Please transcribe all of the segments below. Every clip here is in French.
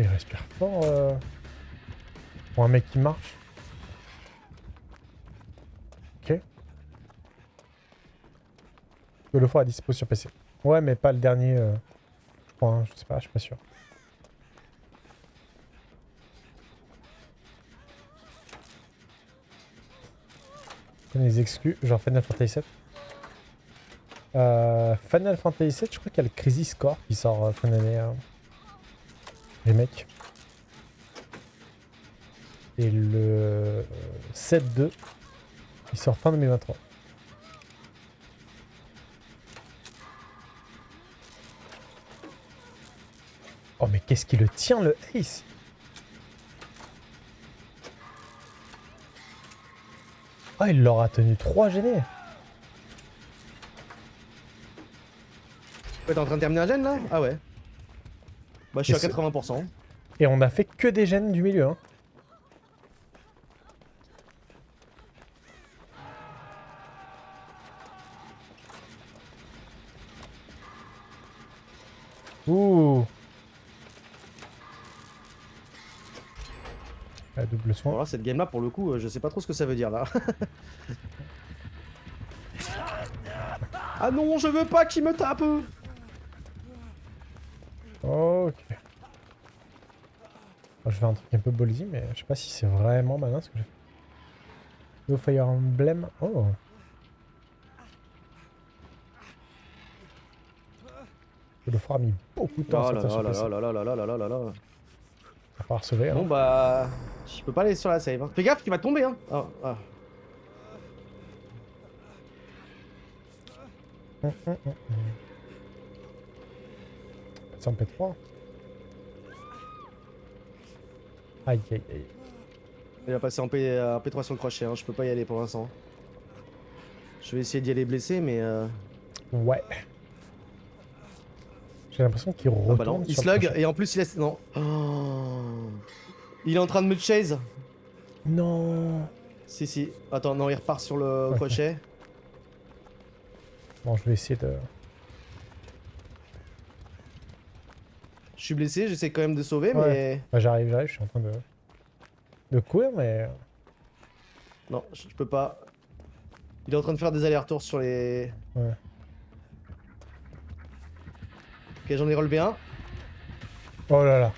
il respire fort euh, pour un mec qui marche. Ok. Le fort à dispo sur PC. Ouais, mais pas le dernier. euh, je crois, hein, je sais pas, je suis pas sûr. les exclus, genre Final Fantasy VII. Euh, Final Fantasy VII, je crois qu'il y a le Crisis Core qui sort euh, fin d'année. euh, les mecs. Et le 7-2, il sort fin 2023. Oh mais qu'est-ce qui le tient le Ace? Ah il l'aura tenu 3 gênés Ouais, T'es en train de terminer un gène là? Ah ouais. Bah je suis à c'est- 80%. Et on a fait que des gènes du milieu hein. Ouh La double soin. Voilà, cette game là pour le coup, euh, je sais pas trop ce que ça veut dire là. ah non, je veux pas qu'il me tape Ok. Je fais un truc un peu ballsy, mais je sais pas si c'est vraiment malin ce que j'ai fait. No Fire Emblem. Oh. Le fort a mis beaucoup de temps Oh là là là là là là là là là là là. À part sauver. Bon Hein. bah... Je peux pas aller sur la save. hein. Fais gaffe, tu vas tomber hein ah, ah. Hum, hum, hum, hum. C'est en P3. Aïe aïe aïe. Il va passer en, P... en P3 sur le crochet, hein. je peux pas y aller pour l'instant. Je vais essayer d'y aller blessé mais... Euh... Ouais. J'ai l'impression qu'il Ah retourne. bah non, il slug et en plus il laisse... Non. Oh. Il est en train de me chase. Non. Si si. Attends, non, il repart sur le crochet. Bon, je vais essayer de. Je suis blessé, j'essaie quand même de sauver Ouais. mais... Bah, j'arrive, j'arrive, je suis en train de. de courir, mais. Non, je peux pas. Il est en train de faire des allers-retours sur les... Ouais. Ok, j'en ai relevé un. Oh là là.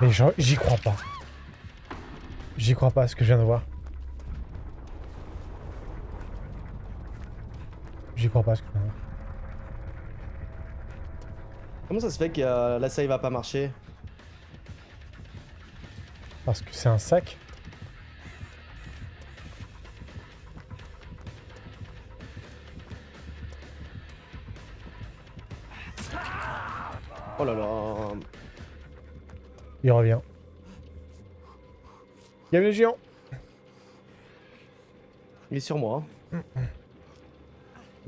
Mais j'y crois pas. J'y crois pas à ce que je viens de voir. J'y crois pas ce que. Comment ça se fait que euh, la save va pas marcher Parce que c'est un sac. Oh là là. Il revient. A le géant. Il est sur moi. hein.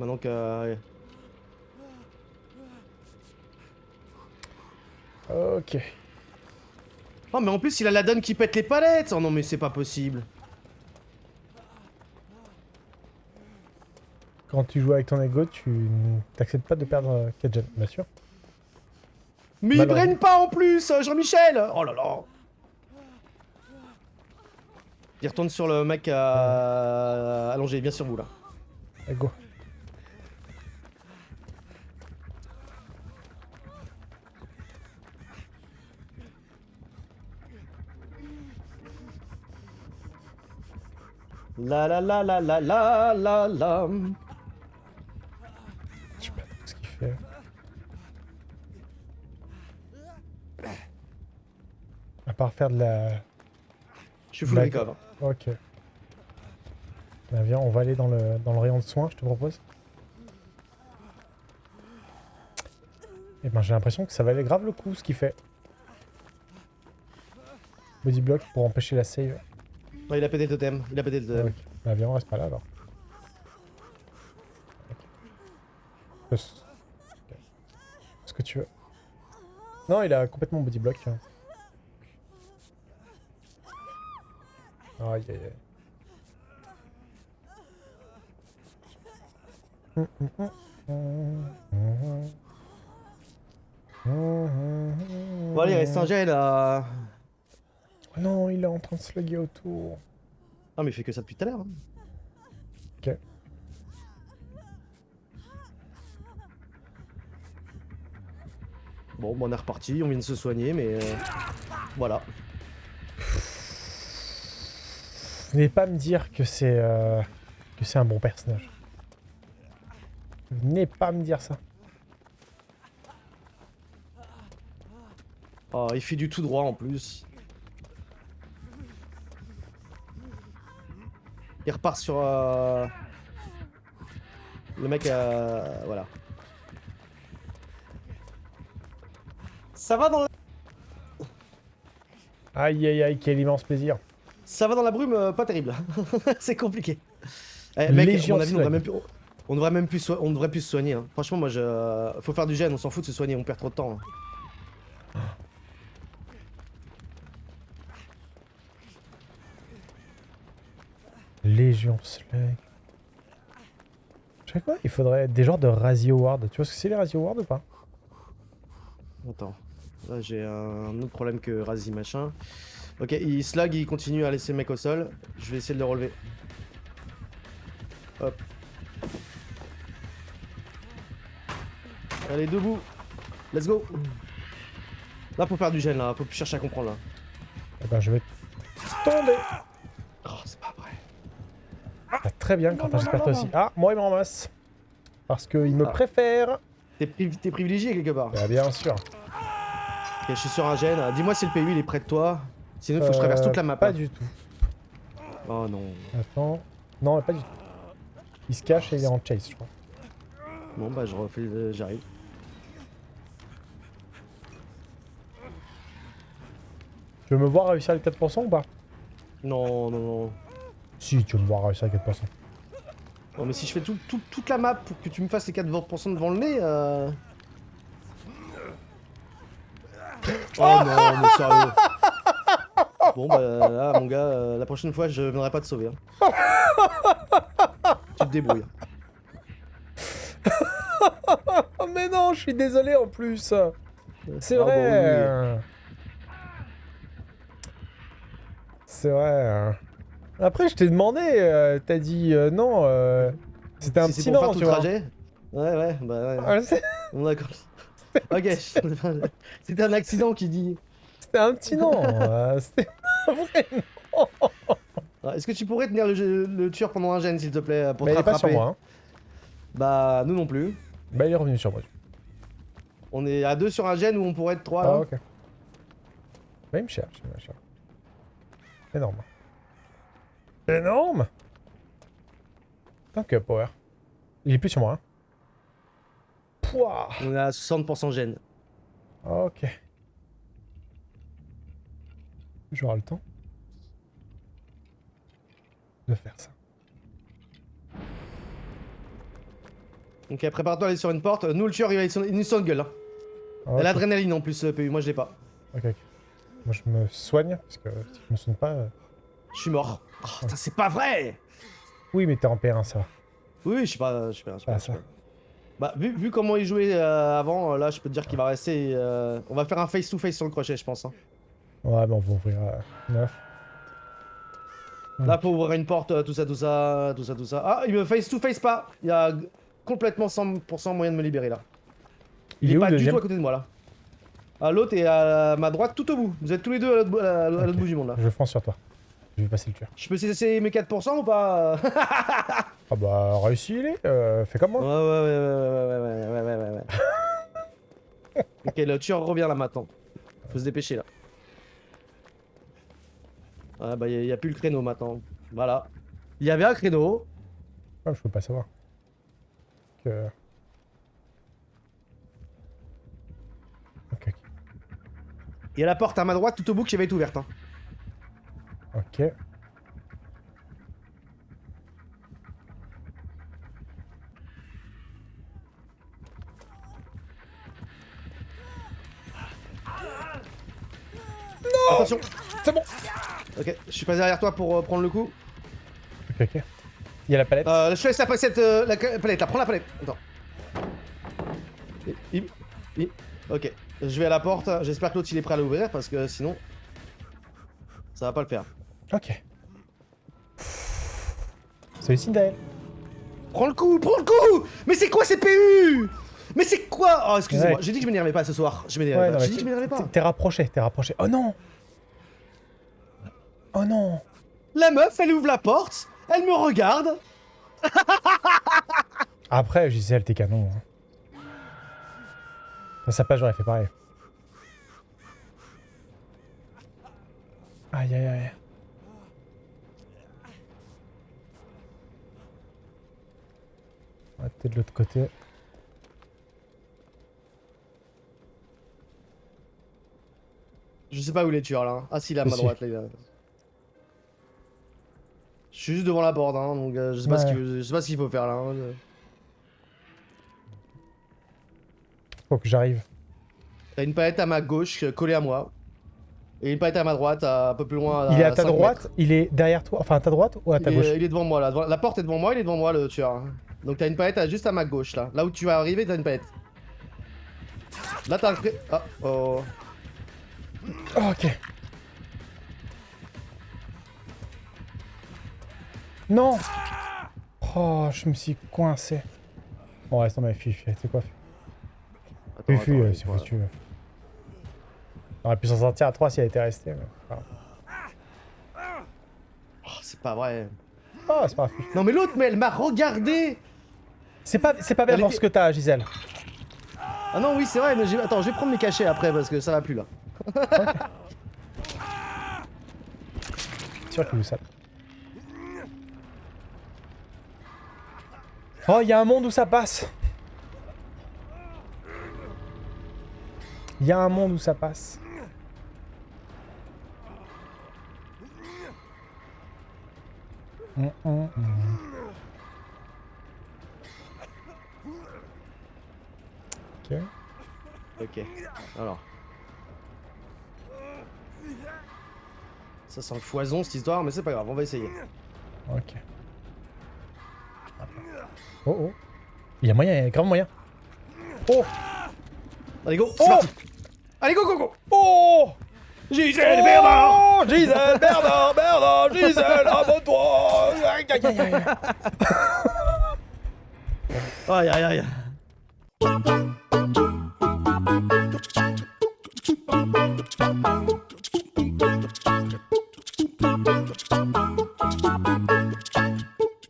Maintenant que... euh, Ok. Oh mais en plus il a la donne qui pète les palettes Oh non mais c'est pas possible Quand tu joues avec ton ego, tu t'acceptes pas de perdre 4 gemmes, bien sûr. Mais il braine pas en plus euh, Jean-Michel Oh là là Il retourne sur le mec euh, allongé, bien sur vous là. Allez, La la la la la la la la Je sais pas ce qu'il fait. À part refaire de la... Je suis full recover. Ok. Bah, viens, on va aller dans le, dans le rayon de soins, je te propose. Et ben j'ai l'impression que ça valait grave le coup ce qu'il fait. Body block pour empêcher la save. Ouais, il a pété le totem. Il a pété le totem. Ok. Bah viens, on reste pas là alors. Ok. Fais ce- ok. Ce que tu veux? Non, il a complètement body block. hein. Aïe aïe aïe. Bon, allez, il reste un gel là. Oh Non, il est en train de slugger autour. Ah, mais il fait que ça depuis tout à l'heure. hein. Ok. Bon, bon, on est reparti, on vient de se soigner, mais euh, voilà. Venez pas me dire que c'est euh, que c'est un bon personnage. Venez pas me dire ça. Ah, il fait du tout droit en plus. Il repart sur... euh, Le mec, euh, voilà. Ça va dans la... Aïe aïe aïe, quel immense plaisir. Ça va dans la brume, euh, pas terrible. c'est compliqué. Eh, mec, Légion à mon avis, on devrait même plus... On devrait même plus, so- on devrait plus se soigner. hein. Franchement, moi, je... Faut faire du gène, on s'en fout de se soigner, on perd trop de temps. hein. Légion Slug. Je sais quoi Il faudrait des genres de Razzie Award. Tu vois ce que c'est les Razzie Awards ou pas? Attends, là j'ai un autre problème que Razi machin. Ok, il slug, il continue à laisser le mec au sol. Je vais essayer de le relever. Hop. Allez, debout. Let's go. Là, faut faire du gène, là. Faut plus chercher à comprendre, là. Eh ben je vais tomber. Très bien, Quentin, j'espère toi aussi. Ah, moi il me ramasse. Parce qu'il me Ah. préfère. T'es pri- t'es privilégié quelque part. Bah, bien sûr. Ok, je suis sur un gène. Dis-moi si le PU il est près de toi. Sinon, il faut que je traverse Euh, toute la map. Pas hein. du tout. Oh non. Attends. Non, pas du tout. Il se cache et il est en chase, je crois. Bon, bah, je refais. le- J'arrive. Tu veux me voir réussir les 4% ou pas? Non, non, non. Si, tu veux me voir réussir les 4%. Non mais si je fais tout, tout- toute la map pour que tu me fasses les 4% devant le nez, euh... Oh non, mais sérieux. Bon bah là mon gars, euh, la prochaine fois je viendrai pas te sauver. hein. tu te débrouilles. Oh mais non, je suis désolé en plus. C'est Ah, bah vrai. C'est vrai. Hein. Après, je t'ai demandé, euh, t'as dit euh, non. euh, C'était un Si c'est petit pour non, faire tout tu le vois. trajet Ouais ouais, bah ouais. Ah, c'est- Bon d'accord. ok, c'était un accident qui dit. C'était un petit non. euh, C'était pas vrai. Ah, Est-ce que tu pourrais tenir le, le tueur pendant un gène s'il te plaît pour Mais te il est pas sur moi. hein. Bah nous non plus. Bah, il est revenu sur moi. On est à deux sur un gène où on pourrait être trois Ah, là. ok. Bah, il me cherche, il me cherche. Énorme. Énorme Tant que power. Il est plus sur moi. Hein. Pouah On à 60% gène. Ok. J'aurai le temps de faire ça. Ok, prépare-toi à aller sur une porte. Nous, le tueur, il va être une sur une gueule. Hein. Et L'adrénaline en plus, le PU. Moi, je l'ai pas. ok. ok. Moi, je me soigne, parce que si je me soigne pas... euh, Je suis mort. Oh, c'est pas vrai Oui, mais t'es en P1, ça va. Oui, je suis pas. Je suis pas. Je pas, Ah, ça. Bah, vu, vu comment il jouait euh, avant, là, je peux te dire qu'il va rester. euh, On va faire un face-to-face sur le crochet, je pense. hein. Ouais, mais on va ouvrir euh, 9. Là, pour ouvrir une porte, euh, tout ça, tout ça, tout ça, tout ça. Ah, il me face-to-face pas Il y a complètement 100% moyen de me libérer là. Il, est où pas du tout à côté de moi là. Ah, l'autre est à ma droite tout au bout. Vous êtes tous les deux à l'autre bout du monde là. Je fonce sur toi. Je vais passer le tueur. Je peux essayer mes 4% ou pas Ah bah, réussi il est. euh, fais comme moi. ouais, ouais, ouais, ouais, ouais, ouais, ouais, ouais, ouais, ouais. ok, le tueur revient là maintenant. Faut se dépêcher là. Ouais, bah, il n'y a, plus le créneau maintenant. Voilà. Il y avait un créneau. Ah, je peux pas savoir. Que... Ok, ok. Il y a la porte à ma droite tout au bout qui va être ouverte. Hein. Ok. Attention. C'est bon Ok, je suis pas derrière toi pour euh, prendre le coup. Ok, ok. Il y a la palette. Euh, je te laisse la palette, euh, la palette là, prends la palette. Attends. Ok, je vais à la porte. J'espère que l'autre il est prêt à l'ouvrir parce que sinon. Ça va pas le faire. Ok. Celui-ci d'elle. Prends le coup, prends le coup Mais c'est quoi ces PU Mais c'est quoi? Oh, excusez-moi, Ouais. j'ai dit que je m'énervais pas ce soir. Je m'énervais Ouais, pas. J'ai dit que je m'énervais pas. t'es- T'es rapproché, t'es rapproché. Oh non Oh non La meuf, elle ouvre la porte, elle me regarde. Après, Gisèle, t'es canon. Hein. Dans sa page, j'aurais fait pareil. Aïe, aïe, aïe. On va peut-être de l'autre côté. Je sais pas où il est tueur là. Ah si, là à ma droite là. il. Je suis juste devant la porte, hein, donc euh, je sais pas ce qu'il veut- je sais pas ce qu'il faut faire là. hein. Faut que j'arrive. T'as une palette à ma gauche euh, collée à moi. Et une palette à ma droite, à- un peu plus loin. Il est à ta 5 droite, mètres. il est derrière toi, enfin à ta droite ou à ta il, gauche? est, il est devant moi là. La porte est devant moi, il est devant moi le tueur. Donc t'as une palette à- juste à ma gauche là. Là où tu vas arriver, t'as une palette. Là t'as un cré... Ah, oh. Oh, ok. Non Oh, je me suis coincé. Bon, reste tomber, fuis, fuis, c'est quoi fuis, euh, c'est foutu. On aurait pu s'en sortir à 3 si elle était restée. mais. Oh, c'est pas vrai. C'est pas. Non mais l'autre, mais elle m'a regardé C'est pas, c'est pas bien Elle dans était- ce que t'as, Gisèle. Ah non, oui, c'est vrai, mais attends, je vais prendre mes cachets après parce que ça va plus là. C'est sûr qu'il sale. Oh, il y a un monde où ça passe. Il y a un monde où ça passe. Ok. Ok. Alors. Ça sent le foison cette histoire, mais c'est pas grave, on va essayer. Ok. Oh oh. Il y a moyen, il y a grave moyen. Oh Allez go, Oh parti Allez go go go Oh Gisèle Bernard. Oh Gisèle, Bernard, Bernard, Gisèle, abonne-toi. Aïe, aïe, aïe, aïe. Aïe aïe aïe